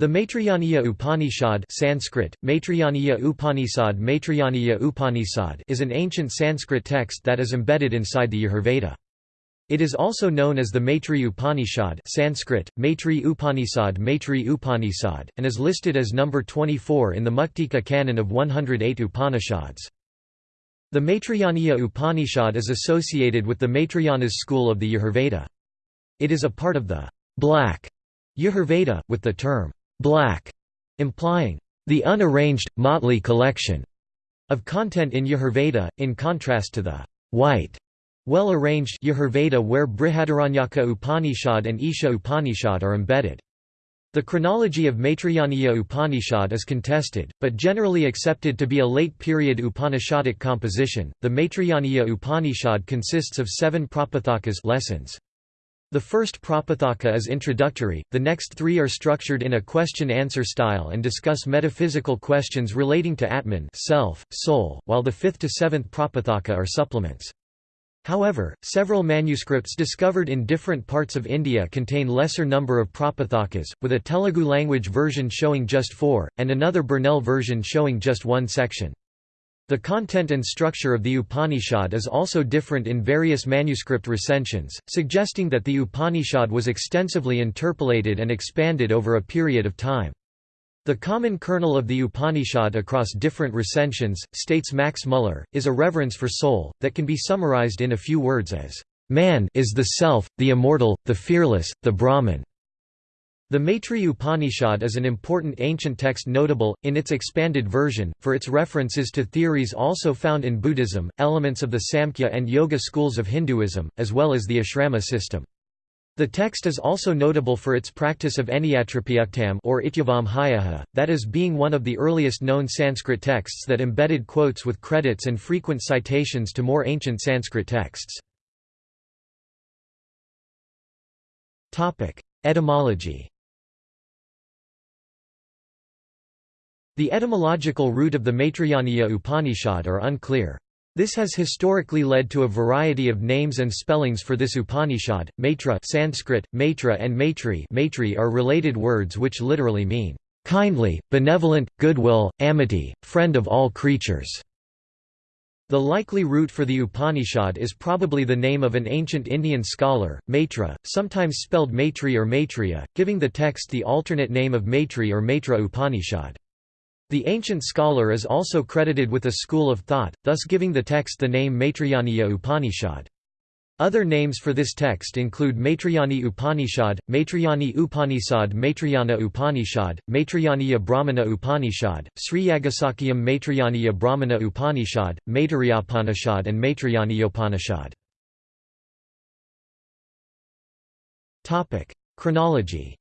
The Maitrayaniya Upanishad Sanskrit, Maitrayaniya Upanishad Maitrayaniya Upanishad is an ancient Sanskrit text that is embedded inside the Yajurveda. It is also known as the Maitri Upanishad Sanskrit, Maitri Upanishad Maitri Upanishad, and is listed as number 24 in the Muktika canon of 108 Upanishads. The Maitrayaniya Upanishad is associated with the Maitrayanas school of the Yajurveda. It is a part of the black Yajurveda, with the term black, implying the unarranged, motley collection of content in Yajurveda, in contrast to the white, well-arranged Yajurveda where Brihadaranyaka Upanishad and Isha Upanishad are embedded. The chronology of Maitrayaniya Upanishad is contested, but generally accepted to be a late-period Upanishadic composition. The Maitrayaniya Upanishad consists of seven prapathakas lessons. The first Prapathaka is introductory, the next three are structured in a question-answer style and discuss metaphysical questions relating to Atman self, soul, while the fifth to seventh Prapathaka are supplements. However, several manuscripts discovered in different parts of India contain lesser number of Prapathakas, with a Telugu language version showing just four, and another Burnell version showing just one section. The content and structure of the Upanishad is also different in various manuscript recensions, suggesting that the Upanishad was extensively interpolated and expanded over a period of time. The common kernel of the Upanishad across different recensions, states Max Muller, is a reverence for soul, that can be summarized in a few words as, "...man is the self, the immortal, the fearless, the Brahman." The Maitri Upanishad is an important ancient text notable, in its expanded version, for its references to theories also found in Buddhism, elements of the Samkhya and Yoga schools of Hinduism, as well as the ashrama system. The text is also notable for its practice of eniyatropyuktam or ityavam that is being one of the earliest known Sanskrit texts that embedded quotes with credits and frequent citations to more ancient Sanskrit texts. Etymology The etymological root of the Maitrayaniya Upanishad are unclear. This has historically led to a variety of names and spellings for this Upanishad. Maitra Sanskrit, Maitra and Maitri, Maitri are related words which literally mean kindly, benevolent, goodwill, amity, friend of all creatures. The likely root for the Upanishad is probably the name of an ancient Indian scholar, Maitra, sometimes spelled Maitri or Maitreya, giving the text the alternate name of Maitri or Maitra Upanishad. The ancient scholar is also credited with a school of thought, thus giving the text the name Maitrayaniya Upanishad. Other names for this text include Maitrayani Upanishad, Maitrayani Upanishad Maitrayana Upanishad, Maitrayaniya Brahmana Upanishad, Sri Yagasakhyam Maitrayaniya Brahmana Upanishad, Maitrayupanishad and Maitrayaniyopanishad. Chronology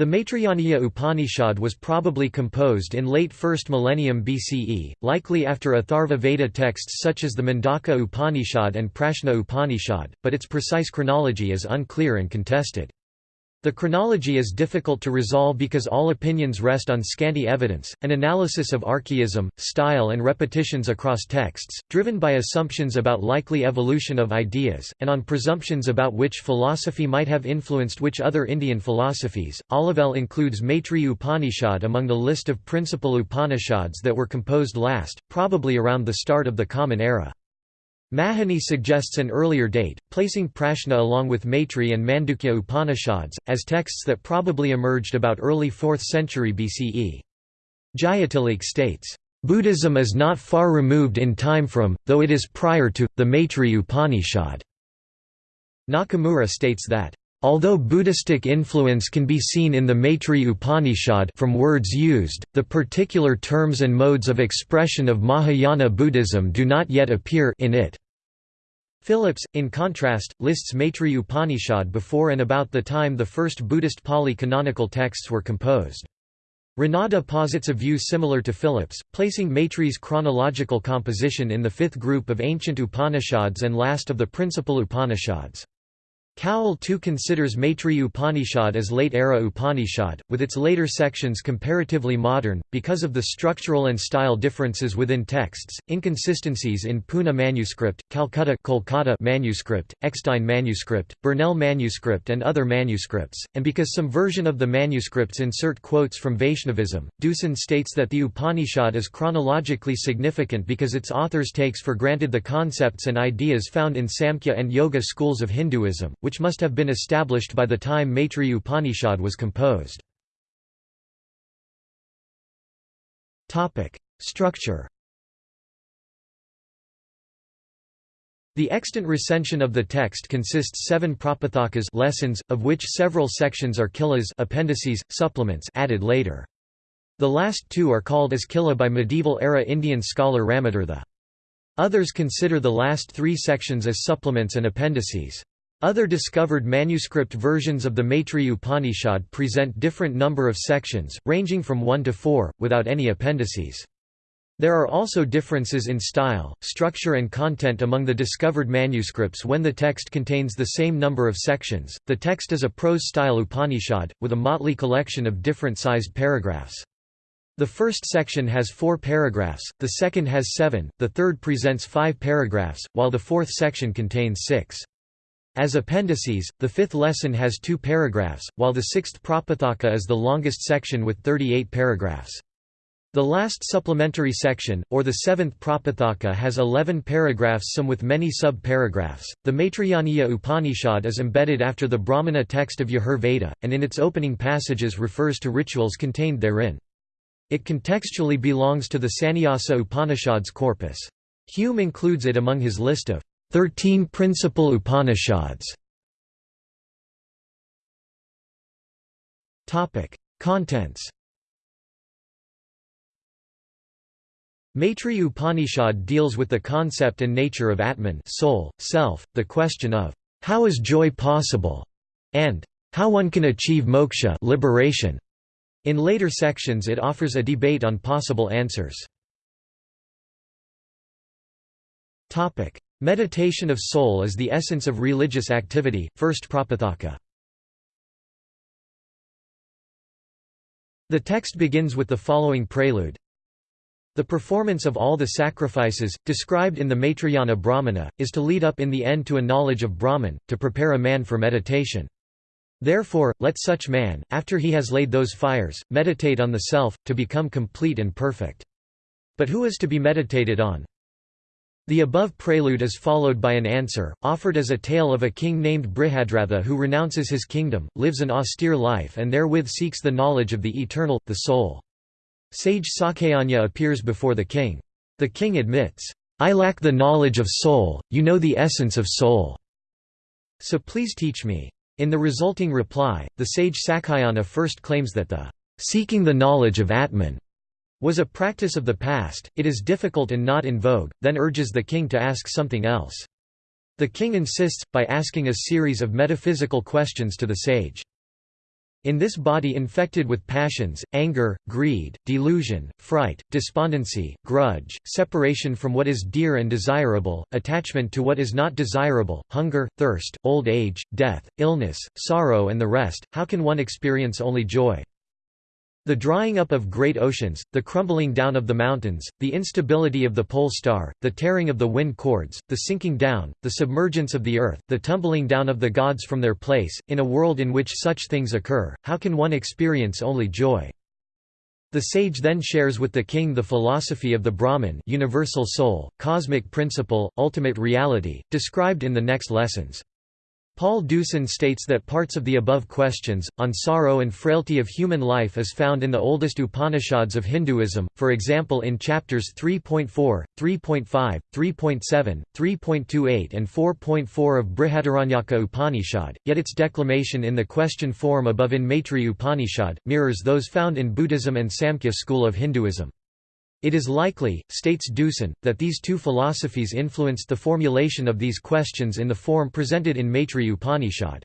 The Maitrayaniya Upanishad was probably composed in late 1st millennium BCE, likely after Atharva Veda texts such as the Mundaka Upanishad and Prashna Upanishad, but its precise chronology is unclear and contested. The chronology is difficult to resolve because all opinions rest on scanty evidence, an analysis of archaism, style and repetitions across texts, driven by assumptions about likely evolution of ideas, and on presumptions about which philosophy might have influenced which other Indian philosophies. Olivelle includes Maitri Upanishad among the list of principal Upanishads that were composed last, probably around the start of the Common Era. Mahony suggests an earlier date, placing Prashna along with Maitri and Mandukya Upanishads, as texts that probably emerged about early 4th century BCE. Jayatilleke states, "...Buddhism is not far removed in time from, though it is prior to, the Maitri Upanishad." Nakamura states that, Although Buddhistic influence can be seen in the Maitri Upanishad from words used, the particular terms and modes of expression of Mahayana Buddhism do not yet appear in it. Phillips, in contrast, lists Maitri Upanishad before and about the time the first Buddhist Pali canonical texts were composed. Ranade posits a view similar to Phillips, placing Maitri's chronological composition in the fifth group of ancient Upanishads and last of the principal Upanishads. Cowell too considers Maitri Upanishad as late-era Upanishad, with its later sections comparatively modern, because of the structural and style differences within texts, inconsistencies in Pune manuscript, Calcutta Kolkata manuscript, Eckstein manuscript, Burnell manuscript and other manuscripts, and because some version of the manuscripts insert quotes from Vaishnavism. Deussen states that the Upanishad is chronologically significant because its authors takes for granted the concepts and ideas found in Samkhya and Yoga schools of Hinduism, which must have been established by the time Maitri Upanishad was composed. Structure The extant recension of the text consists seven prapathakas lessons, of which several sections are kilas appendices, supplements added later. The last two are called as kila by medieval-era Indian scholar Ramatirtha. Others consider the last three sections as supplements and appendices. Other discovered manuscript versions of the Maitri Upanishad present different number of sections, ranging from 1 to 4, without any appendices. There are also differences in style, structure and content among the discovered manuscripts when the text contains the same number of sections. The text is a prose-style Upanishad, with a motley collection of different sized paragraphs. The first section has four paragraphs, the second has seven, the third presents five paragraphs, while the fourth section contains six. As appendices, the fifth lesson has two paragraphs, while the sixth Prapathaka is the longest section with 38 paragraphs. The last supplementary section, or the seventh Prapathaka has 11 paragraphs some with many sub-paragraphs. The Maitrayaniya Upanishad is embedded after the Brahmana text of Yajur Veda, and in its opening passages refers to rituals contained therein. It contextually belongs to the Sannyasa Upanishads corpus. Hume includes it among his list of Thirteen principal Upanishads Contents Maitri Upanishad deals with the concept and nature of Atman soul, self, the question of, "'How is joy possible?' and "'How one can achieve moksha liberation'. In later sections it offers a debate on possible answers. Meditation of soul is the essence of religious activity, first Prapathaka. The text begins with the following prelude. The performance of all the sacrifices, described in the Maitrayana Brahmana, is to lead up in the end to a knowledge of Brahman, to prepare a man for meditation. Therefore, let such man, after he has laid those fires, meditate on the self, to become complete and perfect. But who is to be meditated on? The above prelude is followed by an answer, offered as a tale of a king named Brihadratha who renounces his kingdom, lives an austere life and therewith seeks the knowledge of the eternal, the soul. Sage Sakayanya appears before the king. The king admits, "'I lack the knowledge of soul, you know the essence of soul. So please teach me.' In the resulting reply, the sage Sakayanya first claims that the "'seeking the knowledge of Atman' was a practice of the past, it is difficult and not in vogue, then urges the king to ask something else. The king insists, by asking a series of metaphysical questions to the sage. In this body infected with passions, anger, greed, delusion, fright, despondency, grudge, separation from what is dear and desirable, attachment to what is not desirable, hunger, thirst, old age, death, illness, sorrow and the rest, how can one experience only joy? The drying up of great oceans, the crumbling down of the mountains, the instability of the pole star, the tearing of the wind cords, the sinking down, the submergence of the earth, the tumbling down of the gods from their place, in a world in which such things occur, how can one experience only joy? The sage then shares with the king the philosophy of the Brahman universal soul, cosmic principle, ultimate reality, described in the next lessons. Paul Deussen states that parts of the above questions, on sorrow and frailty of human life is found in the oldest Upanishads of Hinduism, for example in chapters 3.4, 3.5, 3.7, 3.28 and 4.4 of Brihadaranyaka Upanishad, yet its declamation in the question form above in Maitri Upanishad, mirrors those found in Buddhism and Samkhya school of Hinduism. It is likely, states Deussen, that these two philosophies influenced the formulation of these questions in the form presented in Maitri Upanishad.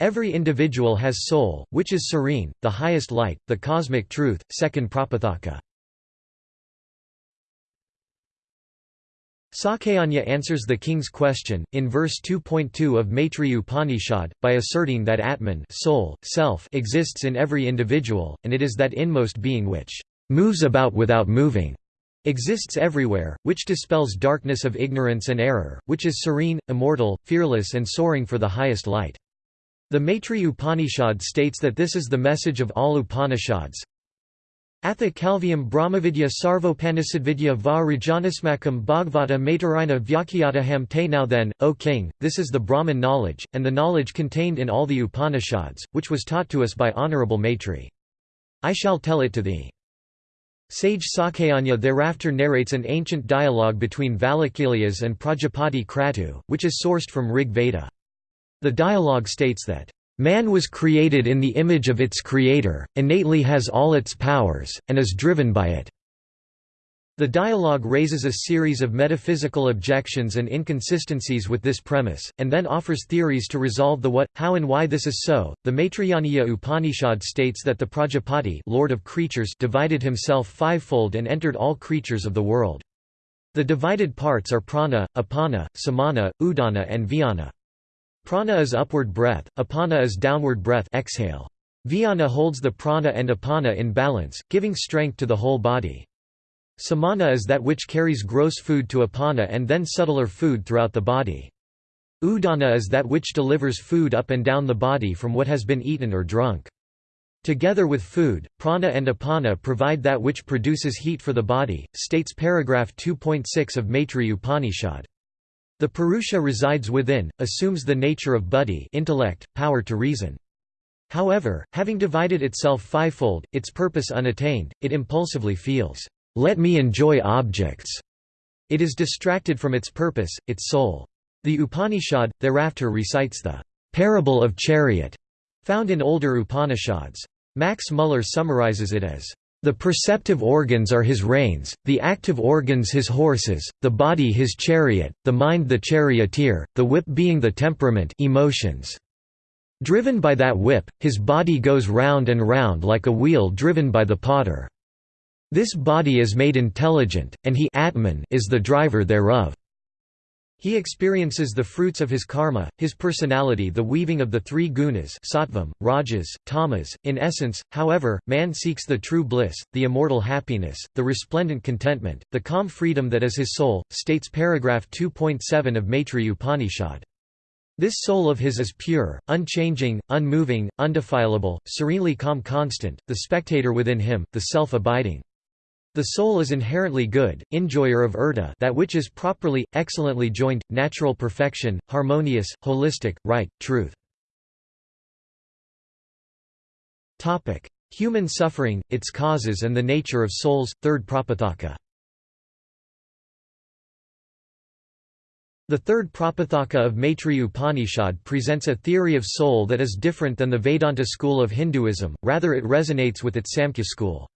Every individual has soul, which is serene, the highest light, the cosmic truth, second Prapathaka. Sakayanya answers the king's question, in verse 2.2 of Maitri Upanishad, by asserting that Atman soul, self exists in every individual, and it is that inmost being which moves about without moving, exists everywhere, which dispels darkness of ignorance and error, which is serene, immortal, fearless and soaring for the highest light. The Maitri Upanishad states that this is the message of all Upanishads, Atha Kalviam Brahmavidya Sarvopanisadvidya va Rajanasmakam Bhagavata Matarina Vyakyataham te Now then, O king, this is the Brahman knowledge, and the knowledge contained in all the Upanishads, which was taught to us by Honorable Maitri. I shall tell it to thee. Sage Sakayanya thereafter narrates an ancient dialogue between Valakhilas and Prajapati Kratu, which is sourced from Rig Veda. The dialogue states that Man was created in the image of its creator, innately has all its powers, and is driven by it. The dialogue raises a series of metaphysical objections and inconsistencies with this premise, and then offers theories to resolve the what, how and why this is so. The Maitrayaniya Upanishad states that the Prajapati Lord of creatures divided himself fivefold and entered all creatures of the world. The divided parts are prana, apana, samana, udana and vyana. Prana is upward breath, apana is downward breath exhale. Vyana holds the prana and apana in balance, giving strength to the whole body. Samana is that which carries gross food to apana and then subtler food throughout the body. Udana is that which delivers food up and down the body from what has been eaten or drunk. Together with food, prana and apana provide that which produces heat for the body, states paragraph 2.6 of Maitri Upanishad. The Purusha resides within, assumes the nature of buddhi intellect, power to reason. However, having divided itself fivefold, its purpose unattained, it impulsively feels, "'Let me enjoy objects'". It is distracted from its purpose, its soul. The Upanishad, thereafter recites the "'parable of chariot' found in older Upanishads. Max Muller summarizes it as the perceptive organs are his reins, the active organs his horses, the body his chariot, the mind the charioteer, the whip being the temperament emotions. Driven by that whip, his body goes round and round like a wheel driven by the potter. This body is made intelligent, and he Atman is the driver thereof. He experiences the fruits of his karma, his personality the weaving of the three gunas sattvam, rajas, tamas. In essence, however, man seeks the true bliss, the immortal happiness, the resplendent contentment, the calm freedom that is his soul, states paragraph 2.7 of Maitri Upanishad. This soul of his is pure, unchanging, unmoving, undefilable, serenely calm constant, the spectator within him, the self-abiding. The soul is inherently good, enjoyer of urta that which is properly, excellently joined, natural perfection, harmonious, holistic, right, truth. Human suffering, its causes and the nature of souls, third Prapathaka The third Prapathaka of Maitri Upanishad presents a theory of soul that is different than the Vedanta school of Hinduism, rather it resonates with its Samkhya school.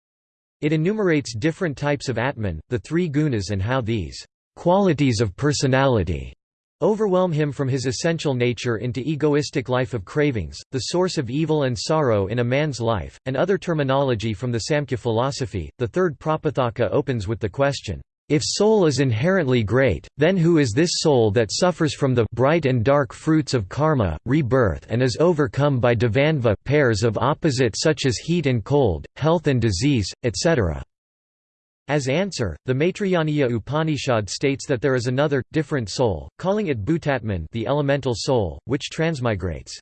It enumerates different types of Atman, the three gunas and how these qualities of personality overwhelm him from his essential nature into egoistic life of cravings, the source of evil and sorrow in a man's life, and other terminology from the Samkhya philosophy. The third Prapathaka opens with the question, if soul is inherently great, then who is this soul that suffers from the bright and dark fruits of karma, rebirth and is overcome by dvandva pairs of opposite such as heat and cold, health and disease, etc.? As answer, the Maitrayaniya Upanishad states that there is another, different soul, calling it Bhutatman the elemental soul, which transmigrates.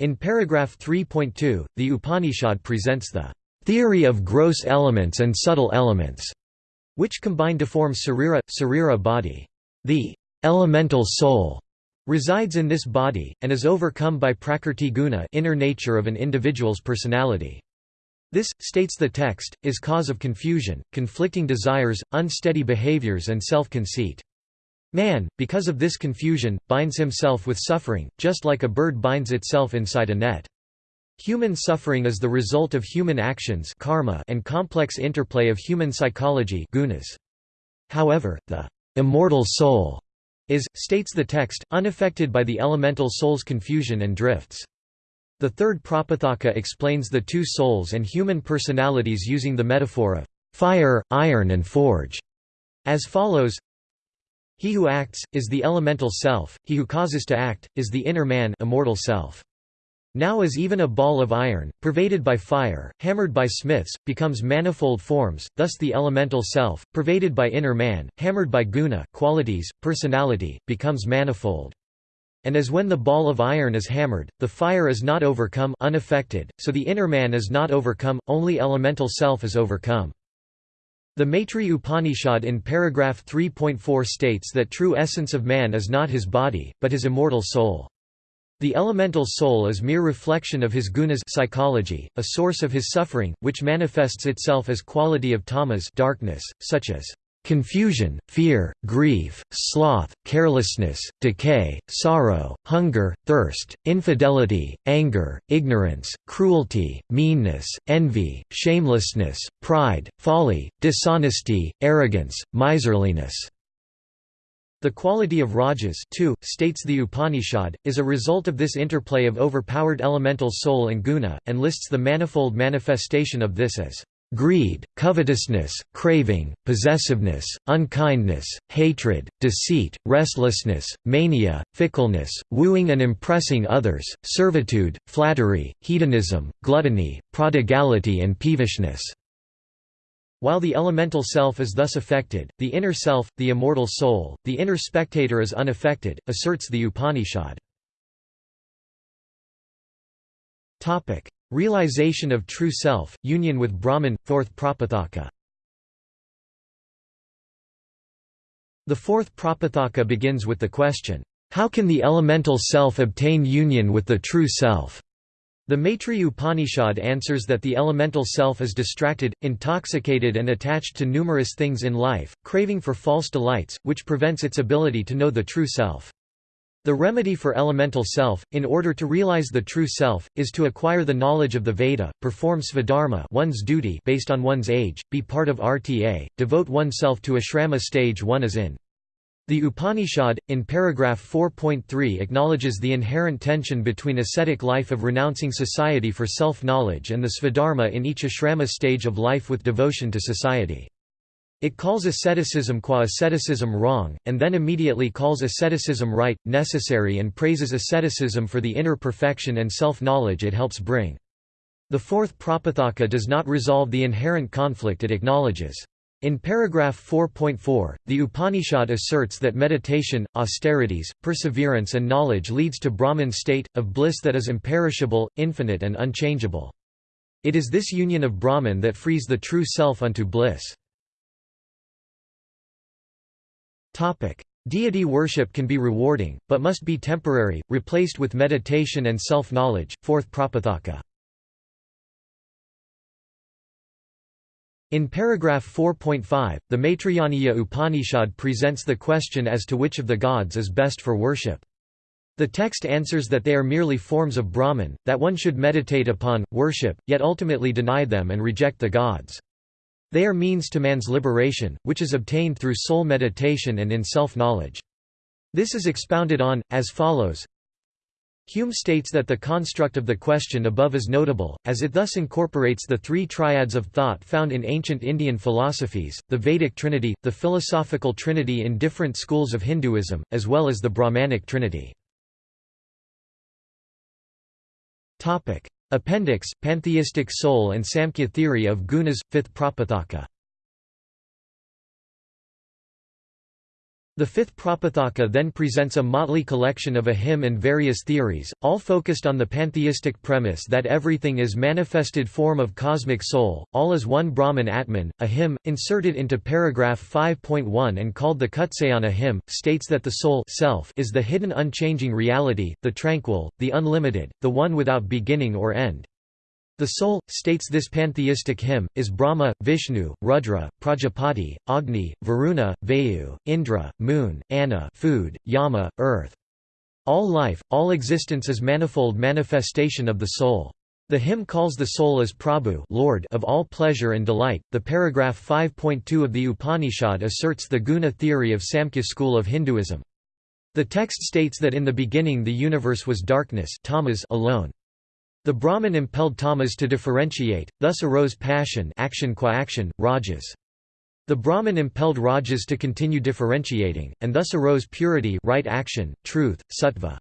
In paragraph 3.2, the Upanishad presents the theory of gross elements and subtle elements which combine to form sarira, sarira body. The elemental soul resides in this body, and is overcome by prakrti guna inner nature of an individual's personality. This, states the text, is cause of confusion, conflicting desires, unsteady behaviors and self-conceit. Man, because of this confusion, binds himself with suffering, just like a bird binds itself inside a net. Human suffering is the result of human actions karma and complex interplay of human psychology gunas. However, the immortal soul is, states the text, unaffected by the elemental soul's confusion and drifts. The third Prapathaka explains the two souls and human personalities using the metaphor of fire, iron and forge, as follows He who acts, is the elemental self, he who causes to act, is the inner man immortal self. Now as even a ball of iron, pervaded by fire, hammered by smiths, becomes manifold forms, thus the elemental self, pervaded by inner man, hammered by guna qualities, personality, becomes manifold. And as when the ball of iron is hammered, the fire is not overcome unaffected, so the inner man is not overcome, only elemental self is overcome. The Maitri Upanishad in paragraph 3.4 states that true essence of man is not his body, but his immortal soul. The elemental soul is mere reflection of his gunas psychology, a source of his suffering, which manifests itself as quality of tamas darkness, such as confusion, fear, grief, sloth, carelessness, decay, sorrow, hunger, thirst, infidelity, anger, ignorance, cruelty, meanness, envy, shamelessness, pride, folly, dishonesty, arrogance, miserliness. The quality of rajas too, states the Upanishad, is a result of this interplay of overpowered elemental soul and guna, and lists the manifold manifestation of this as greed, covetousness, craving, possessiveness, unkindness, hatred, deceit, restlessness, mania, fickleness, wooing and impressing others, servitude, flattery, hedonism, gluttony, prodigality and peevishness. While the elemental self is thus affected, the inner self, the immortal soul, the inner spectator is unaffected, asserts the Upanishad. Realization of true self, union with Brahman, fourth Prapathaka The fourth Prapathaka begins with the question, "'How can the elemental self obtain union with the true self?' The Maitri Upanishad answers that the elemental self is distracted, intoxicated and attached to numerous things in life, craving for false delights, which prevents its ability to know the true self. The remedy for elemental self, in order to realize the true self, is to acquire the knowledge of the Veda, perform svadharma one's duty based on one's age, be part of RTA, devote oneself to ashrama stage one is in. The Upanishad, in paragraph 4.3 acknowledges the inherent tension between ascetic life of renouncing society for self-knowledge and the svadharma in each ashrama stage of life with devotion to society. It calls asceticism qua asceticism wrong, and then immediately calls asceticism right, necessary and praises asceticism for the inner perfection and self-knowledge it helps bring. The fourth Prapathaka does not resolve the inherent conflict it acknowledges. In paragraph 4.4, the Upanishad asserts that meditation, austerities, perseverance and knowledge leads to Brahman state, of bliss that is imperishable, infinite and unchangeable. It is this union of Brahman that frees the true self unto bliss. Deity worship can be rewarding, but must be temporary, replaced with meditation and self-knowledge. Fourth Prapathaka. In paragraph 4.5, the Maitrayaniya Upanishad presents the question as to which of the gods is best for worship. The text answers that they are merely forms of Brahman, that one should meditate upon, worship, yet ultimately deny them and reject the gods. They are means to man's liberation, which is obtained through soul meditation and in self-knowledge. This is expounded on, as follows Hume states that the construct of the question above is notable, as it thus incorporates the three triads of thought found in ancient Indian philosophies, the Vedic trinity, the philosophical trinity in different schools of Hinduism, as well as the Brahmanic trinity. Appendix, Pantheistic Soul and Samkhya Theory of Gunas, 5th Prapathaka The fifth Prapathaka then presents a motley collection of a hymn and various theories, all focused on the pantheistic premise that everything is manifested form of cosmic soul, all is one Brahman Atman. A hymn, inserted into paragraph 5.1 and called the Kutsayana hymn, states that the soul self is the hidden unchanging reality, the tranquil, the unlimited, the one without beginning or end. The soul, states this pantheistic hymn, is Brahma, Vishnu, Rudra, Prajapati, Agni, Varuna, Vayu, Indra, Moon, Anna food, Yama, earth. All life, all existence is manifold manifestation of the soul. The hymn calls the soul as Prabhu Lord of all pleasure and delight. The paragraph 5.2 of the Upanishad asserts the guna theory of Samkhya school of Hinduism. The text states that in the beginning the universe was darkness alone. The Brahman impelled tamas to differentiate, thus arose passion action qua action, rajas. The Brahman impelled Rajas to continue differentiating, and thus arose purity right action, truth, sattva.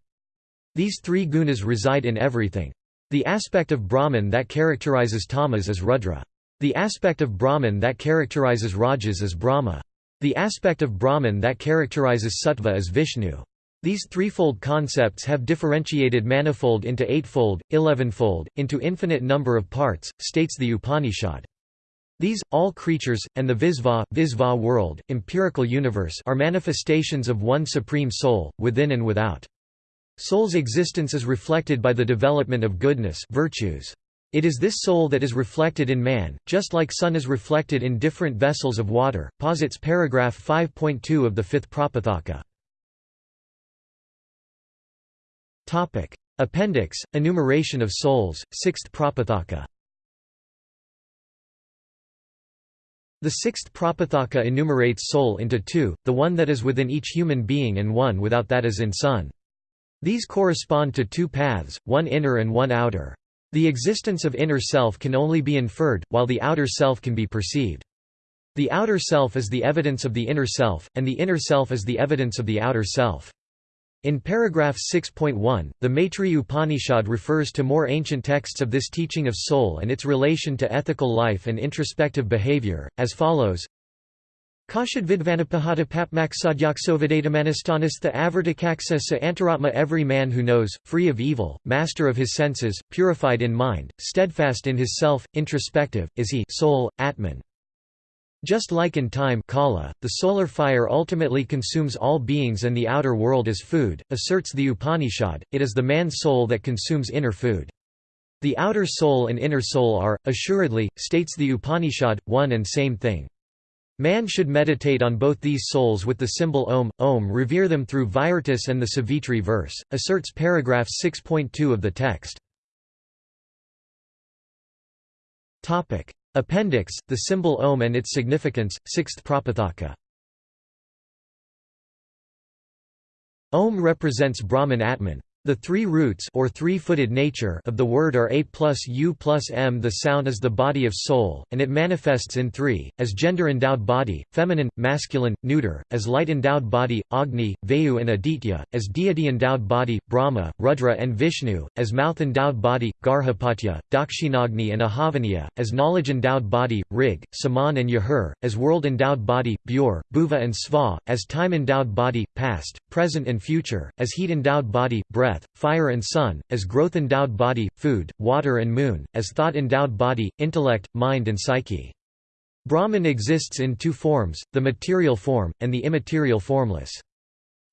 These three gunas reside in everything. The aspect of Brahman that characterizes tamas is Rudra. The aspect of Brahman that characterizes Rajas is Brahma. The aspect of Brahman that characterizes Sattva is Vishnu. These threefold concepts have differentiated manifold into eightfold, elevenfold, into infinite number of parts, states the Upanishad. These, all creatures, and the Visva, Visva world, empirical universe are manifestations of one supreme soul, within and without. Soul's existence is reflected by the development of goodness virtues. It is this soul that is reflected in man, just like sun is reflected in different vessels of water, posits paragraph 5.2 of the fifth Prapathaka. Appendix, enumeration of souls, sixth Prapathaka The sixth Prapathaka enumerates soul into two, the one that is within each human being and one without that is in sun. These correspond to two paths, one inner and one outer. The existence of inner self can only be inferred, while the outer self can be perceived. The outer self is the evidence of the inner self, and the inner self is the evidence of the outer self. In paragraph 6.1, the Maitreya Upanishad refers to more ancient texts of this teaching of soul and its relation to ethical life and introspective behavior, as follows Kashadvidvanapahata papmaksadyaksovadatamanasthanastha avartakaksa sa antaratma Every man who knows, free of evil, master of his senses, purified in mind, steadfast in his self, introspective, is he soul, Atman. Just like in time kala, the solar fire ultimately consumes all beings and the outer world is food, asserts the Upanishad, it is the man's soul that consumes inner food. The outer soul and inner soul are, assuredly, states the Upanishad, one and same thing. Man should meditate on both these souls with the symbol Om, Om revere them through Virtus and the Savitri verse, asserts paragraph 6.2 of the text. Appendix, the symbol Om and its significance, 6th Prapathaka. Om represents Brahman Atman. The three roots or three-footed nature of the word are a plus u plus m. The sound is the body of soul, and it manifests in three, as gender-endowed body, feminine, masculine, neuter, as light-endowed body, Agni, Vayu and Aditya, as deity-endowed body, Brahma, Rudra and Vishnu, as mouth-endowed body, Garhapatya, Dakshinagni and Ahavaniya, as knowledge-endowed body, Rig, Saman and Yajur, as world-endowed body, Bur, Bhuva and Sva, as time-endowed body, Past, Present and Future, as heat-endowed body, Breath, breath, fire and sun, as growth-endowed body, food, water and moon, as thought-endowed body, intellect, mind and psyche. Brahman exists in two forms, the material form, and the immaterial formless.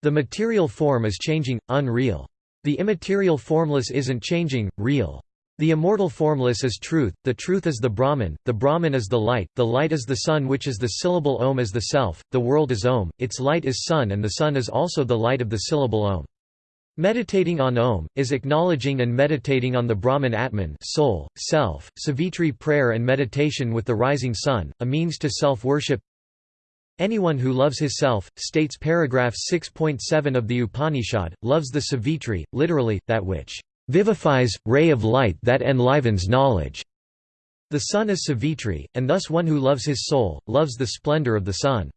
The material form is changing, unreal. The immaterial formless isn't changing, real. The immortal formless is truth, the truth is the Brahman, the Brahman is the light, the light is the sun which is the syllable Om is the self, the world is Om, its light is sun and the sun is also the light of the syllable Om. Meditating on Om, is acknowledging and meditating on the Brahman Atman soul, self, Savitri prayer and meditation with the rising sun, a means to self-worship Anyone who loves his self, states paragraph 6.7 of the Upanishad, loves the Savitri, literally, that which vivifies, ray of light that enlivens knowledge. The sun is Savitri, and thus one who loves his soul, loves the splendor of the sun.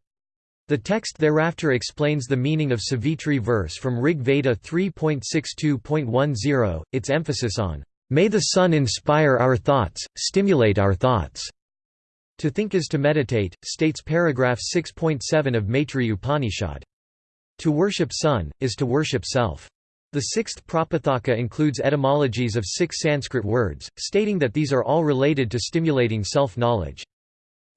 The text thereafter explains the meaning of Savitri verse from Rig Veda 3.62.10, its emphasis on, "...may the sun inspire our thoughts, stimulate our thoughts." To think is to meditate, states paragraph 6.7 of Maitri Upanishad. To worship sun, is to worship self. The sixth Prapathaka includes etymologies of six Sanskrit words, stating that these are all related to stimulating self-knowledge.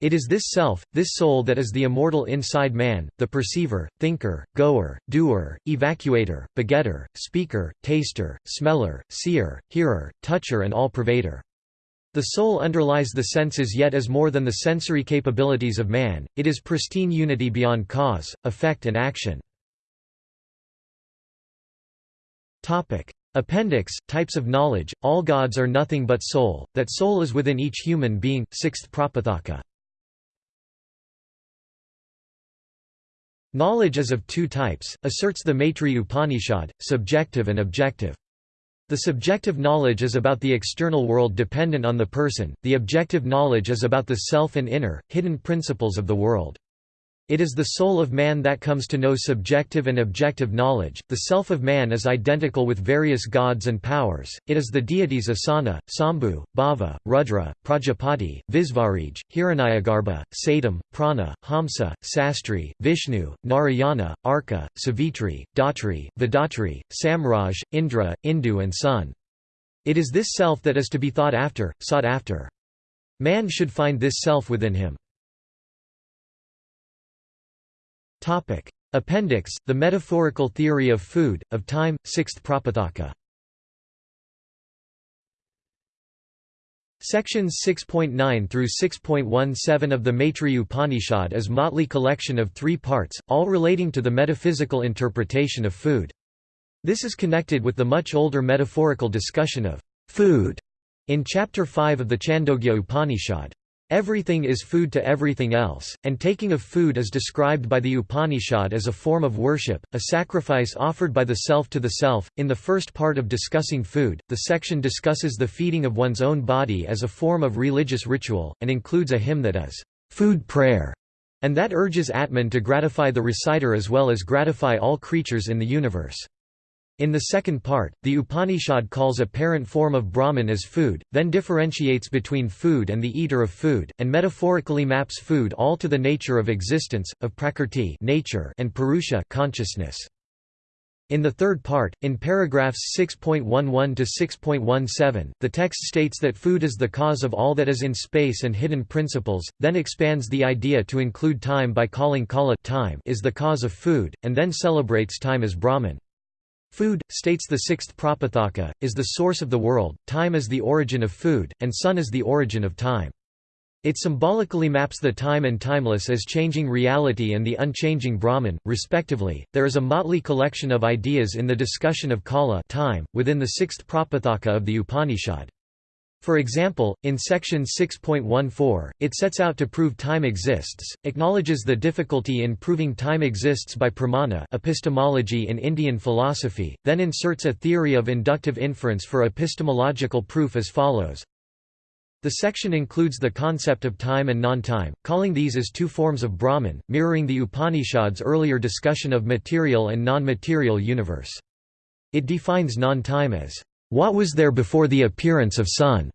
It is this self, this soul that is the immortal inside man, the perceiver, thinker, goer, doer, evacuator, begetter, speaker, taster, smeller, seer, hearer, toucher and all-pervader. The soul underlies the senses yet is more than the sensory capabilities of man, it is pristine unity beyond cause, effect and action. Appendix, Types of Knowledge, All gods are nothing but soul, that soul is within each human being, 6th Prapathaka. Knowledge is of two types, asserts the Maitreya Upanishad, subjective and objective. The subjective knowledge is about the external world dependent on the person, the objective knowledge is about the self and inner, hidden principles of the world. It is the soul of man that comes to know subjective and objective knowledge. The self of man is identical with various gods and powers. It is the deities Asana, Sambhu, Bhava, Rudra, Prajapati, Visvarij, Hiranyagarbha, Satyam, Prana, Hamsa, Sastri, Vishnu, Narayana, Arka, Savitri, Dhatri, Vidatri, Samraj, Indra, Indu, and Sun. It is this self that is to be thought after, sought after. Man should find this self within him. Appendix, the metaphorical theory of food, of time, 6th Prapathaka Sections 6.9 through 6.17 of the Maitreya Upanishad is motley collection of three parts, all relating to the metaphysical interpretation of food. This is connected with the much older metaphorical discussion of food in Chapter 5 of the Chandogya Upanishad. Everything is food to everything else, and taking of food is described by the Upanishad as a form of worship, a sacrifice offered by the self to the self. In the first part of discussing food, the section discusses the feeding of one's own body as a form of religious ritual, and includes a hymn that is food prayer, and that urges Atman to gratify the reciter as well as gratify all creatures in the universe. In the second part, the Upanishad calls a parent form of Brahman as food, then differentiates between food and the eater of food, and metaphorically maps food all to the nature of existence, of prakrti nature and purusha consciousness. In the third part, in paragraphs 6.11 to 6.17, the text states that food is the cause of all that is in space and hidden principles, then expands the idea to include time by calling kala time is the cause of food, and then celebrates time as Brahman. Food, states the sixth Prapathaka, is the source of the world, time is the origin of food, and sun is the origin of time. It symbolically maps the time and timeless as changing reality and the unchanging Brahman, respectively. There is a motley collection of ideas in the discussion of kala time, within the sixth Prapathaka of the Upanishad. For example, in section 6.14, it sets out to prove time exists, acknowledges the difficulty in proving time exists by pramana epistemology in Indian philosophy, then inserts a theory of inductive inference for epistemological proof as follows. The section includes the concept of time and non-time, calling these as two forms of Brahman, mirroring the Upanishad's earlier discussion of material and non-material universe. It defines non-time as what was there before the appearance of sun,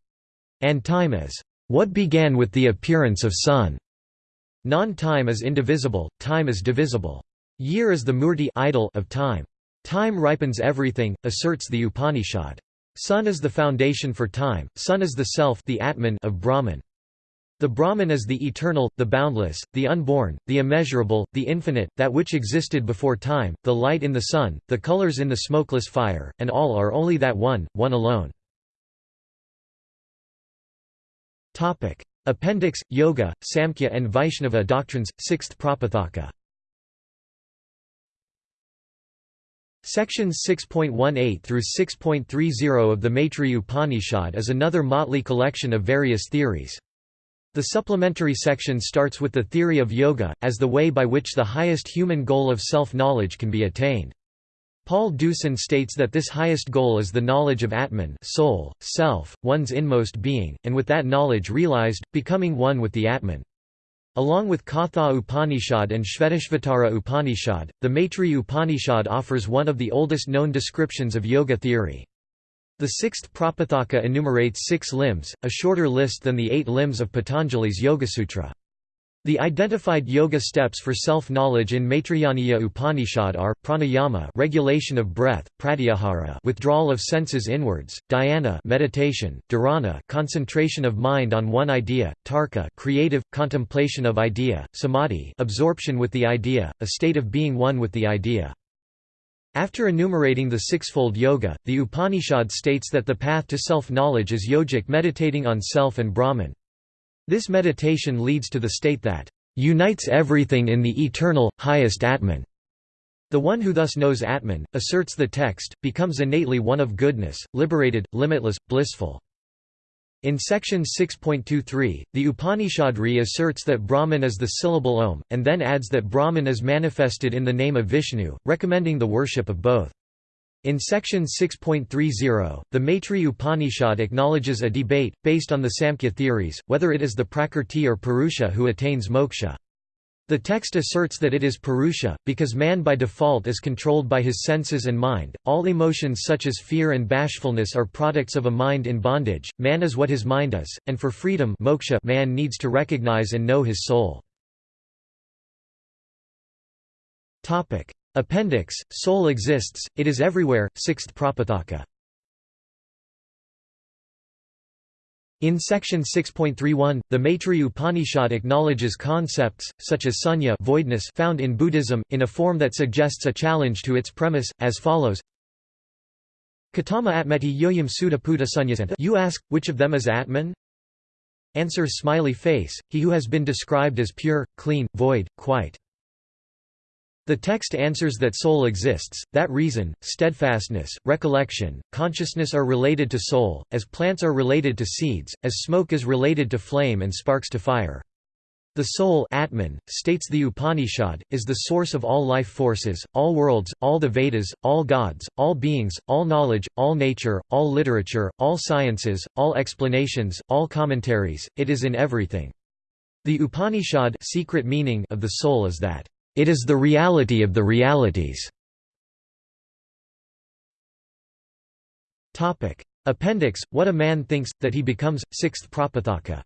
and time as what began with the appearance of sun. Non-time is indivisible, time is divisible. Year is the murti idol of time. Time ripens everything, asserts the Upanishad. Sun is the foundation for time, sun is the self the Atman of Brahman. The Brahman is the eternal, the boundless, the unborn, the immeasurable, the infinite, that which existed before time, the light in the sun, the colors in the smokeless fire, and all are only that one, one alone. Appendix, Yoga, Samkhya and Vaishnava doctrines, 6th Prapathaka Sections 6.18 through 6.30 of the Maitreya Upanishad is another motley collection of various theories. The supplementary section starts with the theory of yoga, as the way by which the highest human goal of self-knowledge can be attained. Paul Deussen states that this highest goal is the knowledge of Atman soul, self, one's inmost being, and with that knowledge realized, becoming one with the Atman. Along with Katha Upanishad and Shvetashvatara Upanishad, the Maitreya Upanishad offers one of the oldest known descriptions of yoga theory. The sixth Prapathaka enumerates six limbs, a shorter list than the eight limbs of Patanjali's Yogasutra. The identified yoga steps for self-knowledge in Maitrayaniya Upanishad are, pranayama regulation of breath, pratyahara withdrawal of senses inwards, dhyana meditation, dharana concentration of mind on one idea, tarka creative, contemplation of idea, samadhi absorption with the idea, a state of being one with the idea. After enumerating the sixfold yoga, the Upanishad states that the path to self-knowledge is yogic meditating on self and Brahman. This meditation leads to the state that unites everything in the eternal, highest Atman. The one who thus knows Atman, asserts the text, becomes innately one of goodness, liberated, limitless, blissful. In section 6.23, the Upanishad reasserts that Brahman is the syllable Om, and then adds that Brahman is manifested in the name of Vishnu, recommending the worship of both. In section 6.30, the Maitri Upanishad acknowledges a debate, based on the Samkhya theories, whether it is the Prakrti or Purusha who attains moksha. The text asserts that it is Purusha, because man by default is controlled by his senses and mind. All emotions such as fear and bashfulness are products of a mind in bondage. Man is what his mind is, and for freedom moksha man needs to recognize and know his soul. Appendix, soul exists, it is everywhere, 6th Prapathaka. In section 6.31, the Maitri Upanishad acknowledges concepts, such as sunya voidness found in Buddhism, in a form that suggests a challenge to its premise, as follows Katama atmeti yoyam sutta puta You ask, which of them is Atman? Answer smiley face, he who has been described as pure, clean, void, quite. The text answers that soul exists, that reason, steadfastness, recollection, consciousness are related to soul, as plants are related to seeds, as smoke is related to flame and sparks to fire. The soul Atman, states the Upanishad, is the source of all life forces, all worlds, all the Vedas, all gods, all beings, all knowledge, all nature, all literature, all sciences, all explanations, all commentaries, it is in everything. The Upanishad secret meaning of the soul is that it is the reality of the realities. Appendix, What a man thinks, that he becomes, 6th Prapathaka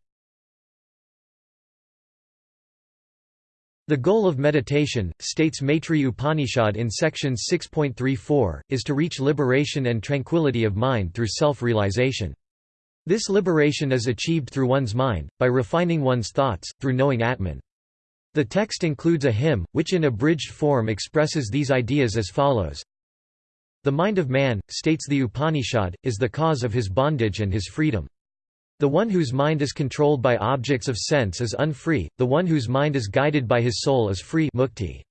The goal of meditation, states Maitri Upanishad in section 6.34, is to reach liberation and tranquility of mind through self-realization. This liberation is achieved through one's mind, by refining one's thoughts, through knowing Atman. The text includes a hymn, which in abridged form expresses these ideas as follows. The mind of man, states the Upanishad, is the cause of his bondage and his freedom. The one whose mind is controlled by objects of sense is unfree, the one whose mind is guided by his soul is free mukti.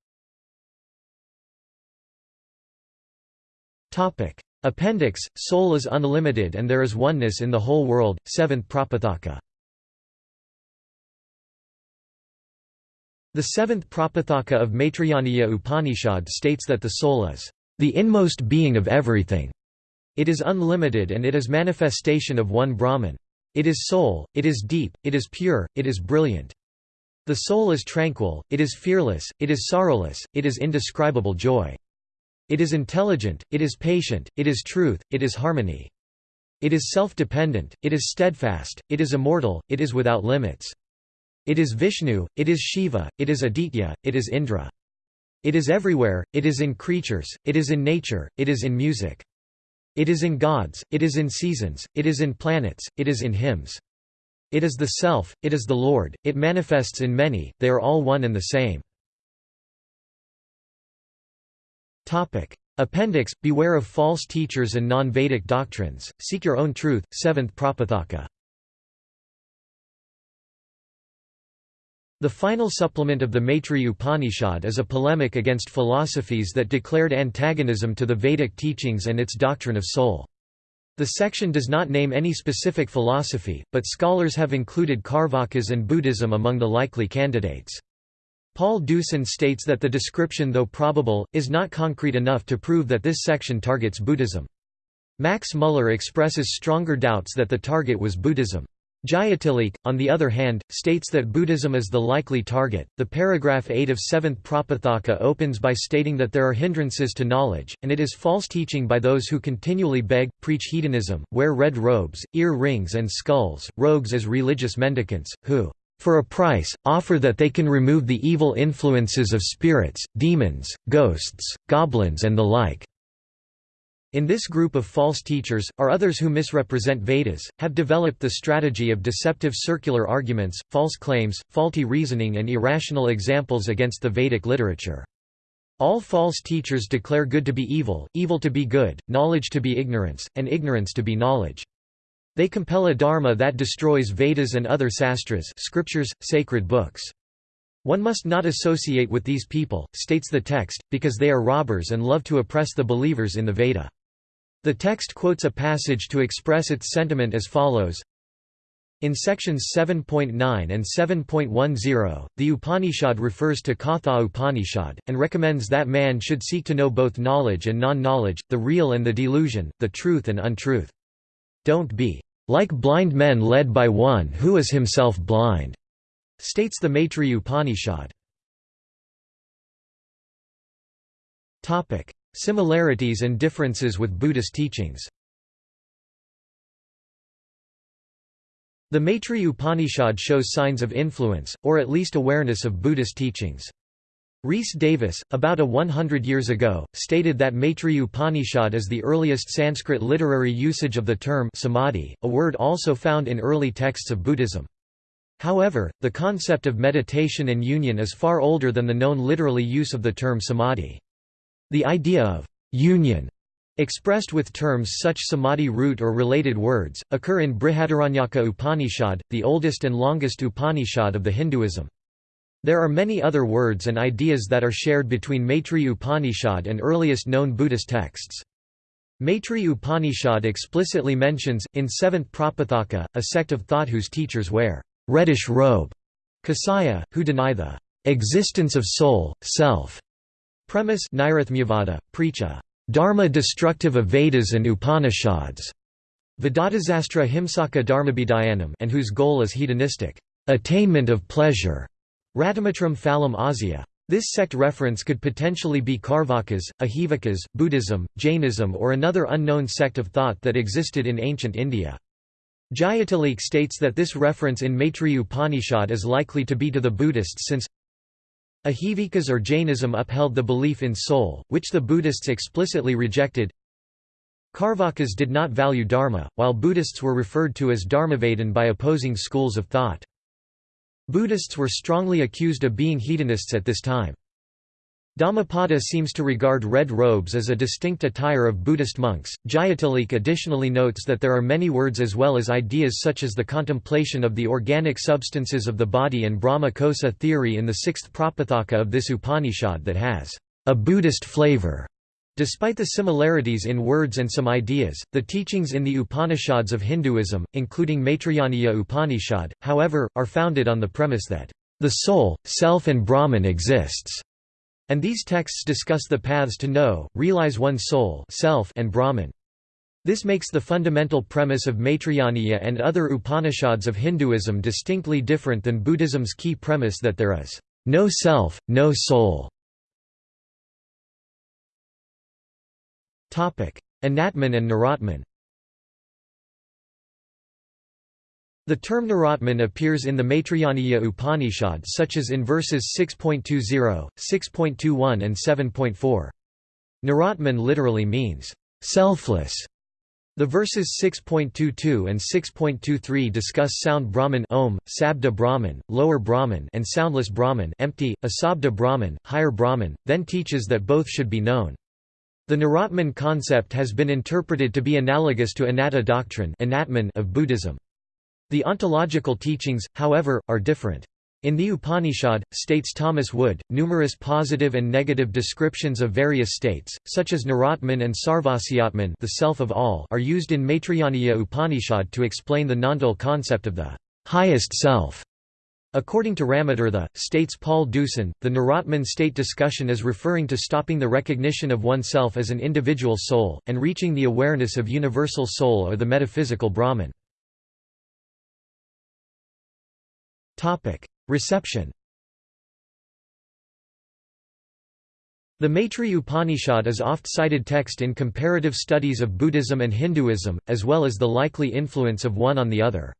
Appendix, Soul is unlimited and there is oneness in the whole world, 7th Prapathaka The seventh Prapathaka of Maitrayaniya Upanishad states that the soul is the inmost being of everything. It is unlimited and it is manifestation of one Brahman. It is soul, it is deep, it is pure, it is brilliant. The soul is tranquil, it is fearless, it is sorrowless, it is indescribable joy. It is intelligent, it is patient, it is truth, it is harmony. It is self-dependent, it is steadfast, it is immortal, it is without limits. It is Vishnu, it is Shiva, it is Aditya, it is Indra. It is everywhere, it is in creatures, it is in nature, it is in music. It is in gods, it is in seasons, it is in planets, it is in hymns. It is the Self, it is the Lord, it manifests in many, they are all one and the same. Appendix – Beware of false teachers and non-Vedic doctrines, seek your own truth, 7th Prapathaka The final supplement of the Maitri Upanishad is a polemic against philosophies that declared antagonism to the Vedic teachings and its doctrine of soul. The section does not name any specific philosophy, but scholars have included Carvakas and Buddhism among the likely candidates. Paul Deussen states that the description though probable, is not concrete enough to prove that this section targets Buddhism. Max Muller expresses stronger doubts that the target was Buddhism. Jayatilleke, on the other hand, states that Buddhism is the likely target. The paragraph 8 of 7th Prapathaka opens by stating that there are hindrances to knowledge, and it is false teaching by those who continually beg, preach hedonism, wear red robes, ear rings and skulls, rogues as religious mendicants, who, for a price, offer that they can remove the evil influences of spirits, demons, ghosts, goblins and the like. In this group of false teachers, are others who misrepresent Vedas, have developed the strategy of deceptive circular arguments, false claims, faulty reasoning and irrational examples against the Vedic literature. All false teachers declare good to be evil, evil to be good, knowledge to be ignorance, and ignorance to be knowledge. They compel a dharma that destroys Vedas and other sastras scriptures, sacred books. One must not associate with these people, states the text, because they are robbers and love to oppress the believers in the Veda. The text quotes a passage to express its sentiment as follows In sections 7.9 and 7.10, the Upanishad refers to Katha Upanishad, and recommends that man should seek to know both knowledge and non-knowledge, the real and the delusion, the truth and untruth. Don't be like blind men led by one who is himself blind, states the Maitri Upanishad. Similarities and differences with Buddhist teachings The Maitreya Upanishad shows signs of influence, or at least awareness of Buddhist teachings. Rhys Davids, about a 100 years ago, stated that Maitreya Upanishad is the earliest Sanskrit literary usage of the term samadhi, a word also found in early texts of Buddhism. However, the concept of meditation and union is far older than the known literally use of the term samadhi. The idea of union expressed with terms such samadhi root or related words, occur in Brihadaranyaka Upanishad, the oldest and longest Upanishad of the Hinduism. There are many other words and ideas that are shared between Maitreya Upanishad and earliest known Buddhist texts. Maitreya Upanishad explicitly mentions, in 7th Prapathaka, a sect of thought whose teachers wear reddish robe, Kasaya, who deny the existence of soul, self. Premise Nairathmyavada, preach a dharma destructive of Vedas and Upanishads, Vedatasastra Himsaka Dharmabhidayanam and whose goal is hedonistic attainment of pleasure. Ratamatram phalam asya. This sect reference could potentially be Karvakas, Ajivakas, Buddhism, Jainism or another unknown sect of thought that existed in ancient India. Jayatilleke states that this reference in Maitreya Upanishad is likely to be to the Buddhists since Ajivikas or Jainism upheld the belief in soul, which the Buddhists explicitly rejected. Karvakas did not value dharma, while Buddhists were referred to as dharmavadan by opposing schools of thought. Buddhists were strongly accused of being hedonists at this time. Dhammapada seems to regard red robes as a distinct attire of Buddhist monks. Jayatilleke additionally notes that there are many words as well as ideas such as the contemplation of the organic substances of the body and Brahma Kosa theory in the sixth Prapathaka of this Upanishad that has a Buddhist flavor. Despite the similarities in words and some ideas, the teachings in the Upanishads of Hinduism, including Maitrayaniya Upanishad, however, are founded on the premise that the soul, self and Brahman exists, and these texts discuss the paths to know, realize one's soul self and Brahman. This makes the fundamental premise of Maitrayaniya and other Upanishads of Hinduism distinctly different than Buddhism's key premise that there is no self, no soul. Anatman and Naratman The term Naratman appears in the Maitrayaniya Upanishad such as in verses 6.20, 6.21 and 7.4. Naratman literally means, "...selfless". The verses 6.22 and 6.23 discuss sound Brahman Om, Sabda Brahman, lower Brahman and soundless Brahman empty, Asabda Brahman, higher Brahman, then teaches that both should be known. The Naratman concept has been interpreted to be analogous to Anatta doctrine of Buddhism. The ontological teachings, however, are different. In the Upanishad, states Thomas Wood, numerous positive and negative descriptions of various states, such as Naratman and Sarvasiyatman the self of all are used in Maitrayaniya Upanishad to explain the nondual concept of the highest self. According to Ramatirtha, states Paul Deussen, the Naratman state discussion is referring to stopping the recognition of oneself as an individual soul, and reaching the awareness of universal soul or the metaphysical Brahman. Reception The Maitri Upanishad is oft-cited text in comparative studies of Buddhism and Hinduism, as well as the likely influence of one on the other.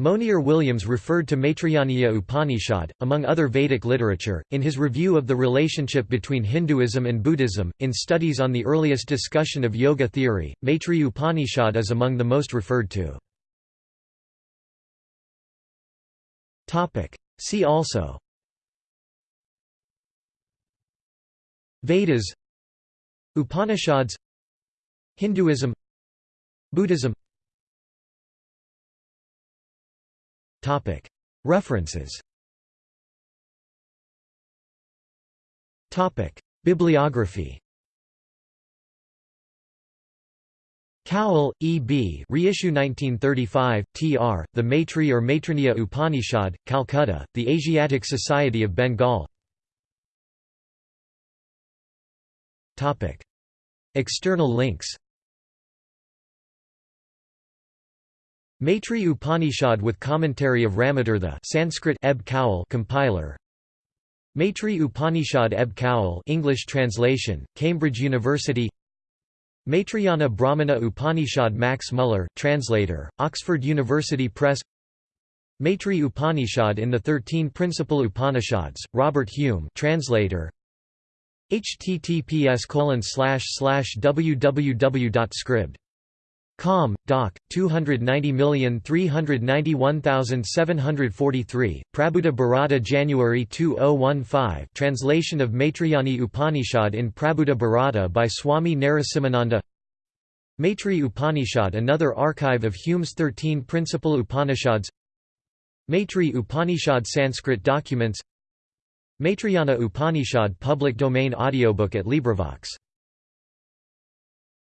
Monier Williams referred to Maitrayaniya Upanishad, among other Vedic literature, in his review of the relationship between Hinduism and Buddhism. In studies on the earliest discussion of yoga theory, Maitri Upanishad is among the most referred to. See also. Vedas. Upanishads. Hinduism. Buddhism. Topic. References. Topic. Bibliography Cowell, E. B. Reissue 1935, tr. The Maitri or Maitraniya Upanishad, Calcutta, The Asiatic Society of Bengal External links Maitri Upanishad with commentary of Ramatirtha Sanskrit Eb Cowell compiler Maitri Upanishad Eb Cowell English translation Cambridge University Maitrayana Brahmana Upanishad Max Muller translator Oxford University Press. Maitri Upanishad in the 13 principal Upanishads Robert Hume translator. Https www.scribd Com. Doc. 290391743, Prabuddha Bharata January 2015 Translation of Maitrayani Upanishad in Prabuddha Bharata by Swami Narasimhananda Maitri Upanishad Another archive of Hume's thirteen principal Upanishads Maitri Upanishad Sanskrit documents Maitrayana Upanishad public domain audiobook at LibriVox